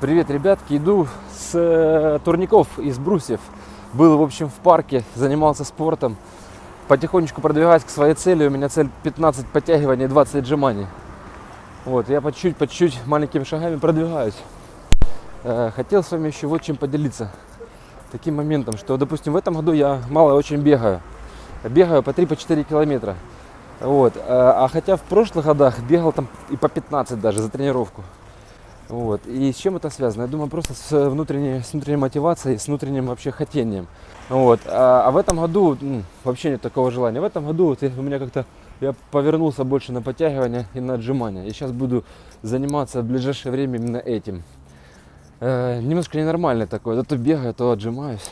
Привет, ребятки. Иду с э, турников из брусьев. Был, в общем, в парке, занимался спортом. Потихонечку продвигаюсь к своей цели. У меня цель 15 подтягиваний, 20 отжиманий. Вот, я по чуть-чуть, по чуть-чуть маленькими шагами продвигаюсь. Э, хотел с вами еще вот чем поделиться. Таким моментом, что, допустим, в этом году я мало очень бегаю. Бегаю по 3-4 километра. Вот. э, А хотя в прошлых годах бегал там и по 15 даже за тренировку. Вот. И с чем это связано? Я думаю, просто с внутренней, с внутренней мотивацией, с внутренним вообще хотением. Вот. А, а в этом году м, вообще нет такого желания. В этом году вот у меня как-то я повернулся больше на подтягивания и на отжимания. И сейчас буду заниматься в ближайшее время именно этим. Э, немножко такой. То бегаю, то отжимаюсь.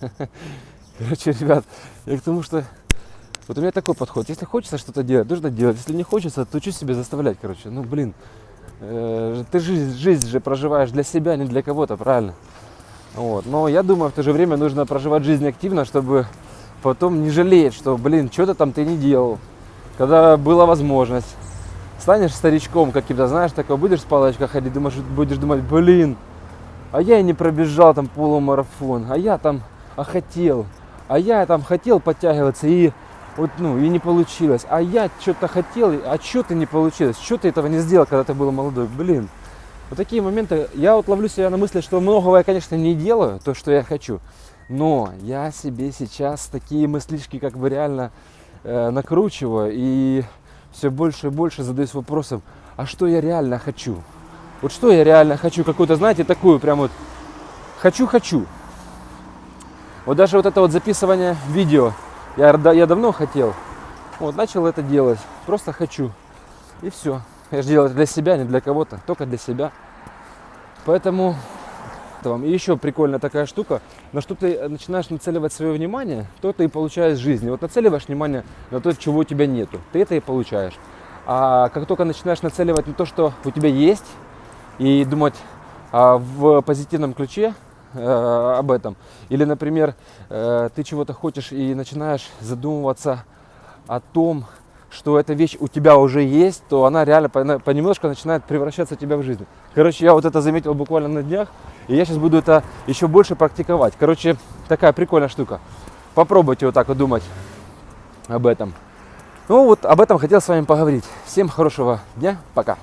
Короче, ребят, я к тому, что вот у меня такой подход. Если хочется что-то делать, нужно делать. Если не хочется, то что себе заставлять, короче. Ну, блин, э, ты жизнь, жизнь же проживаешь для себя, не для кого-то, правильно? Вот. Но я думаю, в то же время нужно проживать жизнь активно, чтобы потом не жалеть, что, блин, что-то там ты не делал, когда была возможность. Станешь старичком каким-то, знаешь, такой, будешь с палочкой ходить, думаешь, будешь думать, блин, а я и не пробежал там полумарафон, а я там а хотел, а я там хотел подтягиваться и вот, ну, и не получилось, а я что-то хотел, а что ты не получилось, что ты этого не сделал, когда ты был молодой, блин. Вот такие моменты, я вот ловлю себя на мысли, что многого я, конечно, не делаю, то, что я хочу, но я себе сейчас такие мыслишки как бы реально э, накручиваю и все больше и больше задаюсь вопросом, а что я реально хочу? Вот что я реально хочу, какую-то, знаете, такую прям вот хочу-хочу. Вот даже вот это вот записывание видео, я, я давно хотел, вот начал это делать, просто хочу. И все. Я же делаю это для себя, не для кого-то, только для себя. Поэтому это вам. Еще прикольная такая штука, на что ты начинаешь нацеливать свое внимание, то ты и получаешь жизни. Вот нацеливаешь внимание на то, чего у тебя нету, ты это и получаешь. А как только начинаешь нацеливать на то, что у тебя есть, и думать а, в позитивном ключе э, об этом, или, например, э, ты чего-то хочешь и начинаешь задумываться о том, что эта вещь у тебя уже есть, то она реально понемножку начинает превращаться в тебя в жизнь. Короче, я вот это заметил буквально на днях, и я сейчас буду это еще больше практиковать. Короче, такая прикольная штука. Попробуйте вот так вот думать об этом. Ну вот об этом хотел с вами поговорить. Всем хорошего дня, пока.